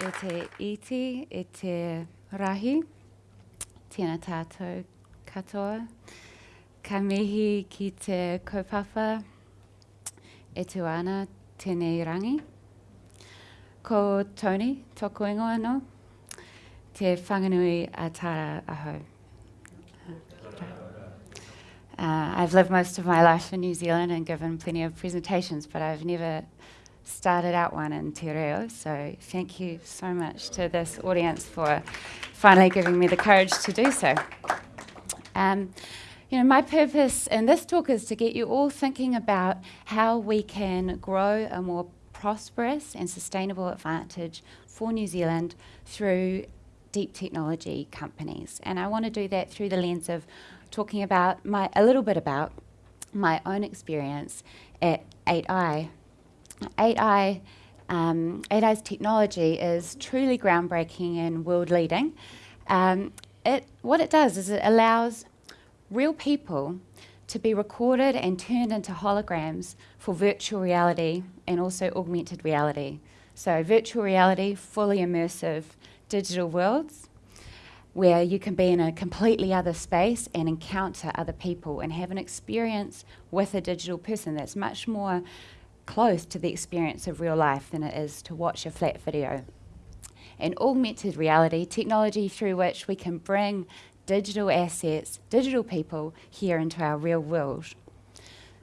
e te iti, e te rahi, tēnā tātou katoa, ka mihi ki te kaupapa, e tu ana tēnei rangi. Ko Tony, tōku ingoa no, te whanganui a tāra aho. Uh, I've lived most of my life in New Zealand and given plenty of presentations, but I've never started out one in Te Reo, so thank you so much to this audience for finally giving me the courage to do so. Um, you know, my purpose in this talk is to get you all thinking about how we can grow a more prosperous and sustainable advantage for New Zealand through deep technology companies. And I want to do that through the lens of talking about my, a little bit about my own experience at 8i 8i, um, 8i's technology is truly groundbreaking and world leading. Um, it, what it does is it allows real people to be recorded and turned into holograms for virtual reality and also augmented reality. So virtual reality, fully immersive digital worlds where you can be in a completely other space and encounter other people and have an experience with a digital person that's much more close to the experience of real life than it is to watch a flat video. And augmented reality, technology through which we can bring digital assets, digital people here into our real world.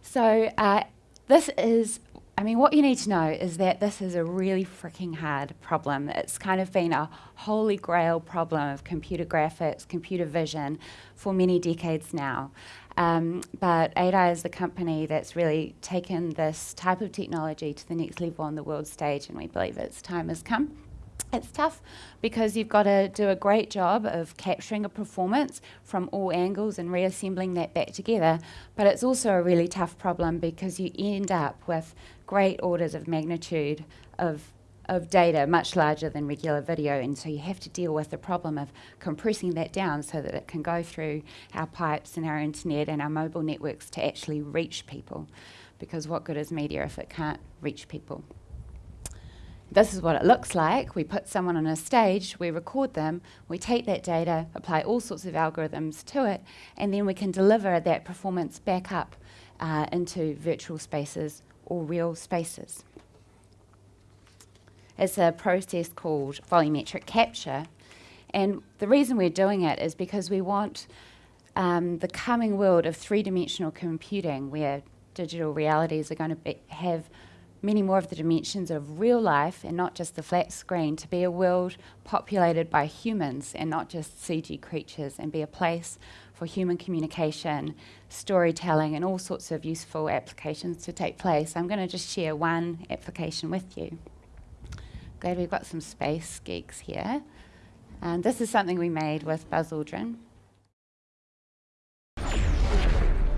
So uh, this is, I mean, what you need to know is that this is a really freaking hard problem. It's kind of been a holy grail problem of computer graphics, computer vision for many decades now. Um, but 8i is the company that's really taken this type of technology to the next level on the world stage, and we believe its time has come. It's tough because you've got to do a great job of capturing a performance from all angles and reassembling that back together. But it's also a really tough problem because you end up with great orders of magnitude of of data much larger than regular video and so you have to deal with the problem of compressing that down so that it can go through our pipes and our internet and our mobile networks to actually reach people because what good is media if it can't reach people? This is what it looks like. We put someone on a stage we record them we take that data apply all sorts of algorithms to it and then we can deliver that performance back up uh, into virtual spaces or real spaces it's a process called volumetric capture. And the reason we're doing it is because we want um, the coming world of three-dimensional computing where digital realities are going to have many more of the dimensions of real life and not just the flat screen to be a world populated by humans and not just CG creatures and be a place for human communication, storytelling and all sorts of useful applications to take place. I'm going to just share one application with you. Glad we've got some space geeks here. And this is something we made with Buzz Aldrin.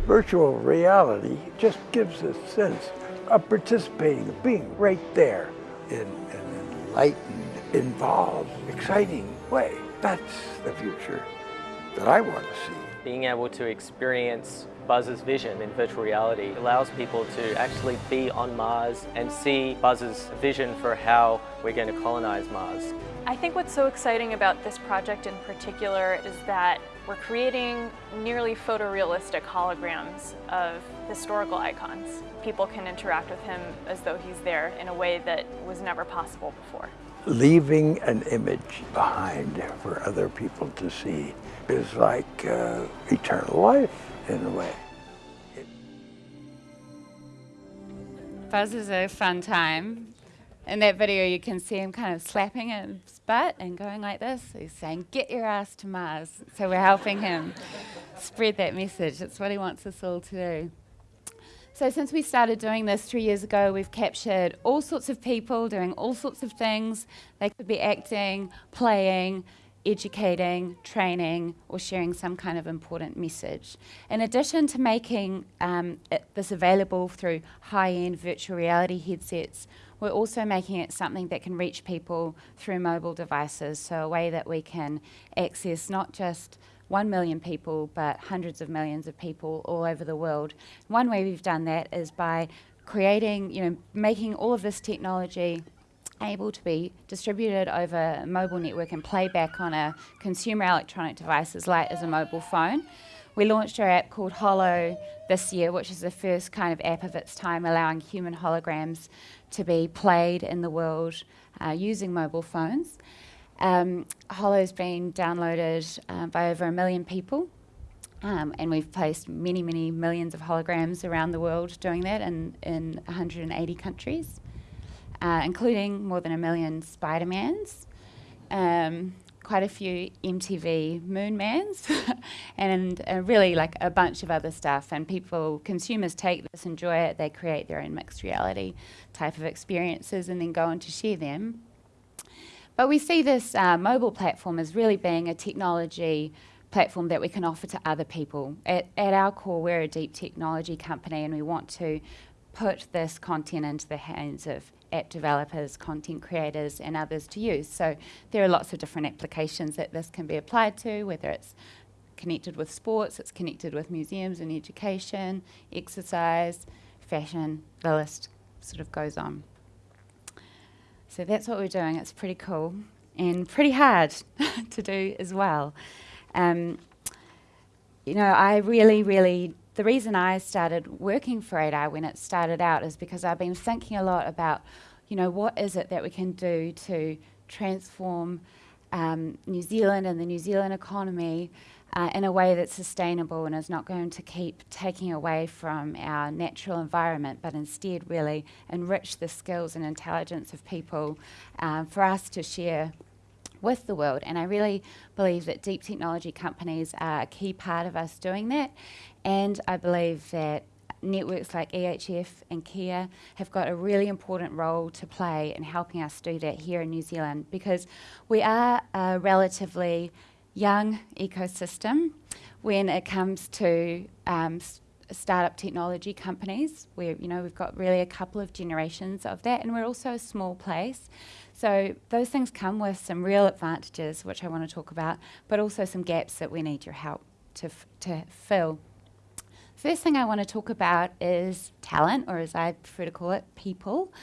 Virtual reality just gives a sense of participating, of being right there in an enlightened, involved, exciting way. That's the future that I want to see. Being able to experience Buzz's vision in virtual reality allows people to actually be on Mars and see Buzz's vision for how we're going to colonize Mars. I think what's so exciting about this project in particular is that we're creating nearly photorealistic holograms of historical icons. People can interact with him as though he's there in a way that was never possible before. Leaving an image behind for other people to see is like uh, eternal life in a way. Buzz is a fun time. In that video, you can see him kind of slapping his butt and going like this. He's saying, Get your ass to Mars. So we're helping him spread that message. That's what he wants us all to do. So, since we started doing this three years ago, we've captured all sorts of people doing all sorts of things. They could be acting, playing, educating, training, or sharing some kind of important message. In addition to making um, this available through high-end virtual reality headsets, we're also making it something that can reach people through mobile devices, so a way that we can access not just one million people, but hundreds of millions of people all over the world. One way we've done that is by creating, you know, making all of this technology able to be distributed over a mobile network and playback on a consumer electronic device as light as a mobile phone. We launched our app called Holo this year, which is the first kind of app of its time, allowing human holograms to be played in the world uh, using mobile phones. Um, Holo's been downloaded uh, by over a million people, um, and we've placed many, many millions of holograms around the world doing that in, in 180 countries, uh, including more than a million Spider-Mans, um, quite a few MTV Moonmans, and uh, really like a bunch of other stuff. And people, consumers take this, enjoy it, they create their own mixed reality type of experiences and then go on to share them. But we see this uh, mobile platform as really being a technology platform that we can offer to other people. At, at our core, we're a deep technology company and we want to put this content into the hands of app developers, content creators, and others to use. So there are lots of different applications that this can be applied to, whether it's connected with sports, it's connected with museums and education, exercise, fashion, the list sort of goes on. So that's what we're doing. It's pretty cool and pretty hard to do as well. Um, you know, I really, really, the reason I started working for 8i when it started out is because I've been thinking a lot about, you know, what is it that we can do to transform um, New Zealand and the New Zealand economy uh, in a way that's sustainable and is not going to keep taking away from our natural environment, but instead really enrich the skills and intelligence of people uh, for us to share with the world. And I really believe that deep technology companies are a key part of us doing that. And I believe that networks like EHF and Kea have got a really important role to play in helping us do that here in New Zealand because we are a relatively young ecosystem when it comes to um, startup technology companies. Where you know we've got really a couple of generations of that, and we're also a small place. So those things come with some real advantages, which I want to talk about, but also some gaps that we need your help to to fill. First thing I want to talk about is talent, or as I prefer to call it, people.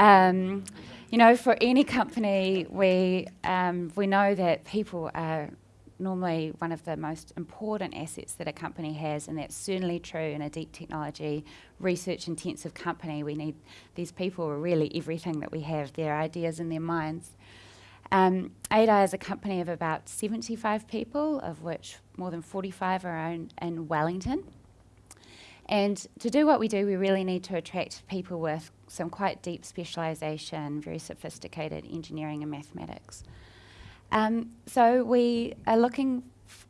Um, you know, for any company, we um, we know that people are normally one of the most important assets that a company has, and that's certainly true in a deep technology, research intensive company. We need these people are really everything that we have, their ideas and their minds. Um, 8i is a company of about 75 people, of which more than 45 are in, in Wellington. And to do what we do, we really need to attract people with some quite deep specialisation, very sophisticated engineering and mathematics. Um, so we are looking,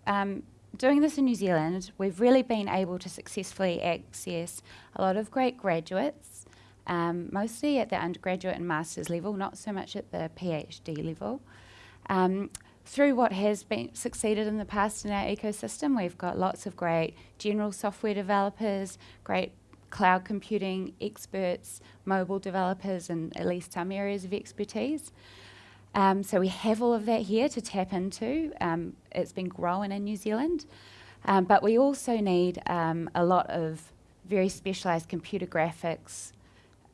um, doing this in New Zealand, we've really been able to successfully access a lot of great graduates, um, mostly at the undergraduate and master's level, not so much at the PhD level. Um, through what has been succeeded in the past in our ecosystem, we've got lots of great general software developers, great cloud computing experts, mobile developers, and at least some areas of expertise. Um, so we have all of that here to tap into. Um, it's been growing in New Zealand. Um, but we also need um, a lot of very specialised computer graphics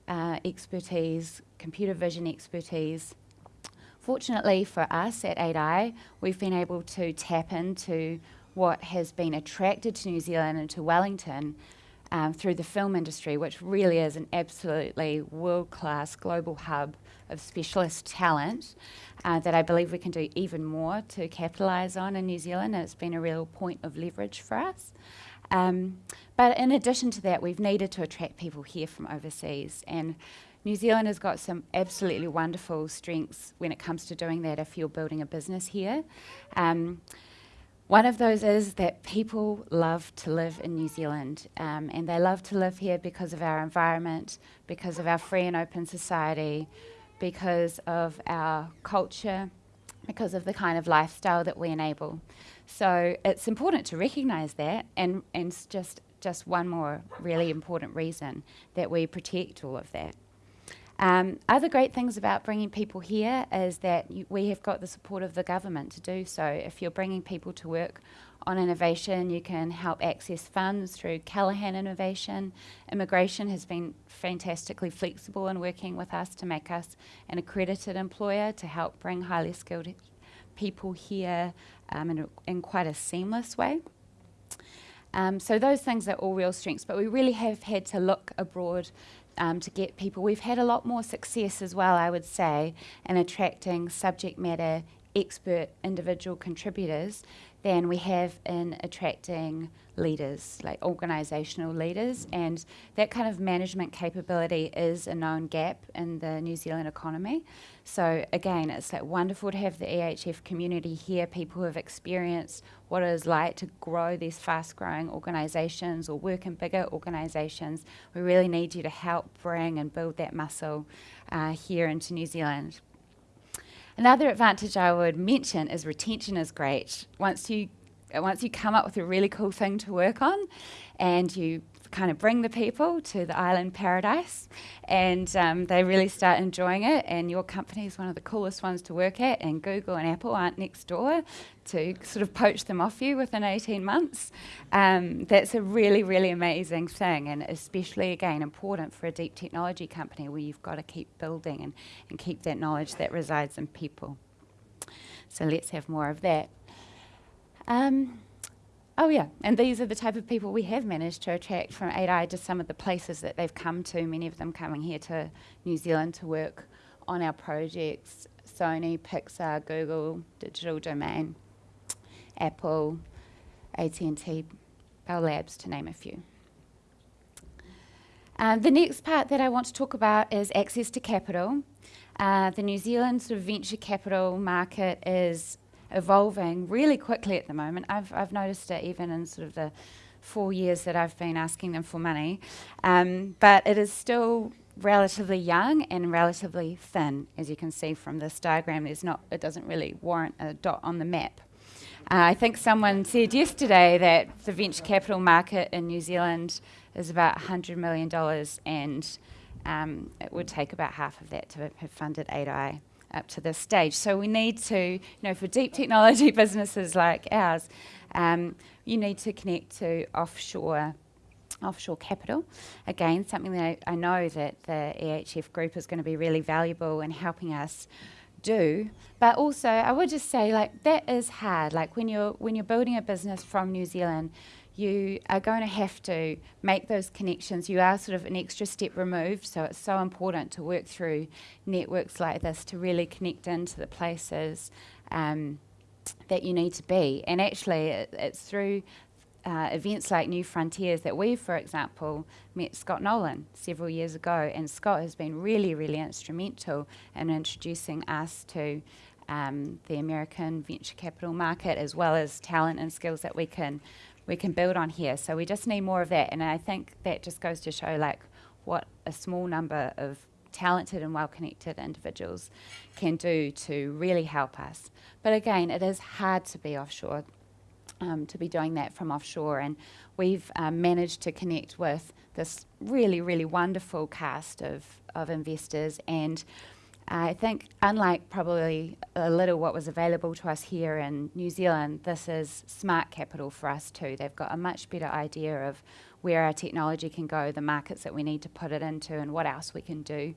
uh, expertise, computer vision expertise. Fortunately for us at 8i, we've been able to tap into what has been attracted to New Zealand and to Wellington um, through the film industry, which really is an absolutely world-class global hub of specialist talent uh, that I believe we can do even more to capitalise on in New Zealand. And it's been a real point of leverage for us. Um, but in addition to that, we've needed to attract people here from overseas. And New Zealand has got some absolutely wonderful strengths when it comes to doing that if you're building a business here. Um, one of those is that people love to live in New Zealand, um, and they love to live here because of our environment, because of our free and open society, because of our culture, because of the kind of lifestyle that we enable. So it's important to recognise that, and, and just, just one more really important reason that we protect all of that. Um, other great things about bringing people here is that you, we have got the support of the government to do so. If you're bringing people to work on innovation, you can help access funds through Callaghan Innovation. Immigration has been fantastically flexible in working with us to make us an accredited employer to help bring highly skilled people here um, in, a, in quite a seamless way. Um, so those things are all real strengths, but we really have had to look abroad um, to get people. We've had a lot more success as well, I would say, in attracting subject matter expert individual contributors than we have in attracting leaders, like organisational leaders. And that kind of management capability is a known gap in the New Zealand economy. So again, it's like wonderful to have the EHF community here, people who have experienced what it is like to grow these fast growing organisations or work in bigger organisations. We really need you to help bring and build that muscle uh, here into New Zealand. Another advantage I would mention is retention is great. Once you once you come up with a really cool thing to work on and you kind of bring the people to the island paradise and um, they really start enjoying it and your company is one of the coolest ones to work at and Google and Apple aren't next door to sort of poach them off you within 18 months. Um, that's a really, really amazing thing and especially again important for a deep technology company where you've got to keep building and, and keep that knowledge that resides in people. So let's have more of that. Um, Oh yeah, and these are the type of people we have managed to attract from 8i to some of the places that they've come to, many of them coming here to New Zealand to work on our projects, Sony, Pixar, Google, Digital Domain, Apple, AT&T, Bell Labs, to name a few. Um, the next part that I want to talk about is access to capital. Uh, the New Zealand sort of venture capital market is evolving really quickly at the moment. I've, I've noticed it even in sort of the four years that I've been asking them for money. Um, but it is still relatively young and relatively thin, as you can see from this diagram. There's not, it doesn't really warrant a dot on the map. Uh, I think someone said yesterday that the venture capital market in New Zealand is about $100 million and um, it would take about half of that to have funded 8i up to this stage. So we need to, you know, for deep technology businesses like ours, um, you need to connect to offshore offshore capital. Again, something that I, I know that the EHF group is going to be really valuable in helping us do. But also, I would just say, like, that is hard. Like, when you're, when you're building a business from New Zealand, you are going to have to make those connections. You are sort of an extra step removed, so it's so important to work through networks like this to really connect into the places um, that you need to be. And actually, it, it's through uh, events like New Frontiers that we, for example, met Scott Nolan several years ago, and Scott has been really, really instrumental in introducing us to um, the American venture capital market, as well as talent and skills that we can we can build on here. So we just need more of that. And I think that just goes to show like what a small number of talented and well-connected individuals can do to really help us. But again, it is hard to be offshore, um, to be doing that from offshore. And we've um, managed to connect with this really, really wonderful cast of, of investors and I think, unlike probably a little what was available to us here in New Zealand, this is smart capital for us too. They've got a much better idea of where our technology can go, the markets that we need to put it into, and what else we can do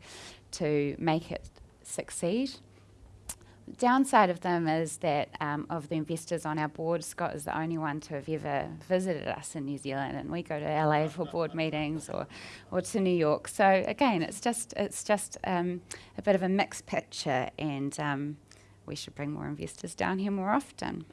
to make it succeed downside of them is that um, of the investors on our board, Scott is the only one to have ever visited us in New Zealand, and we go to LA for board meetings or, or to New York. So again, it's just it's just um, a bit of a mixed picture, and um, we should bring more investors down here more often.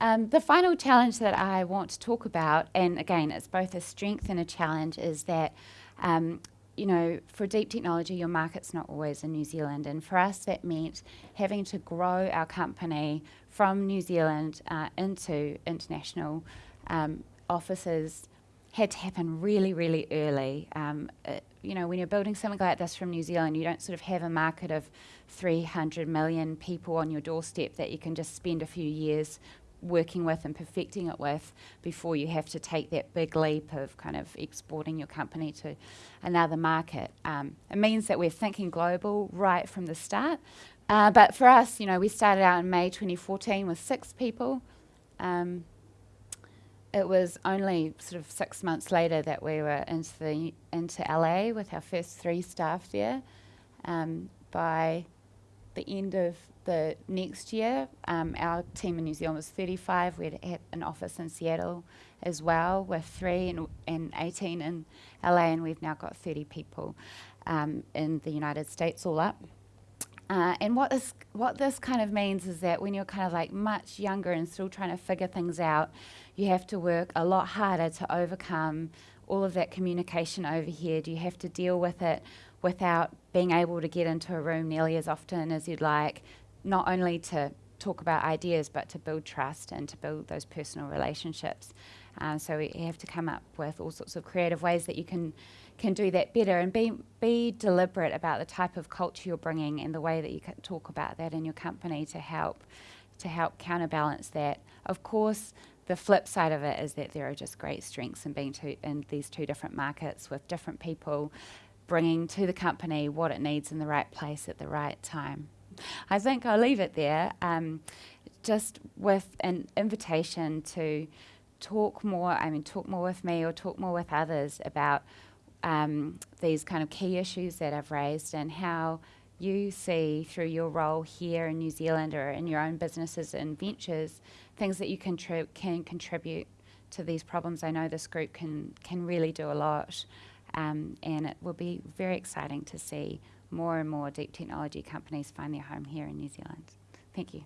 Um, the final challenge that I want to talk about, and again, it's both a strength and a challenge, is that um, you know, for deep technology, your market's not always in New Zealand. And for us, that meant having to grow our company from New Zealand uh, into international um, offices had to happen really, really early. Um, uh, you know, when you're building something like this from New Zealand, you don't sort of have a market of 300 million people on your doorstep that you can just spend a few years working with and perfecting it with before you have to take that big leap of kind of exporting your company to another market. Um, it means that we're thinking global right from the start. Uh, but for us, you know, we started out in May 2014 with six people. Um, it was only sort of six months later that we were into the into LA with our first three staff there. Um, by the end of the next year, um, our team in New Zealand was 35. We had an office in Seattle as well with three and, and 18 in LA, and we've now got 30 people um, in the United States all up. Uh, and what this what this kind of means is that when you're kind of like much younger and still trying to figure things out, you have to work a lot harder to overcome all of that communication over overhead. You have to deal with it without being able to get into a room nearly as often as you'd like, not only to talk about ideas, but to build trust and to build those personal relationships. Uh, so we have to come up with all sorts of creative ways that you can can do that better and be be deliberate about the type of culture you're bringing and the way that you can talk about that in your company to help to help counterbalance that. Of course, the flip side of it is that there are just great strengths in being two, in these two different markets with different people bringing to the company what it needs in the right place at the right time. I think I'll leave it there, um, just with an invitation to talk more, I mean, talk more with me or talk more with others about um, these kind of key issues that I've raised and how you see through your role here in New Zealand or in your own businesses and ventures, things that you contri- can contribute to these problems. I know this group can, can really do a lot. Um, and it will be very exciting to see more and more deep technology companies find their home here in New Zealand. Thank you.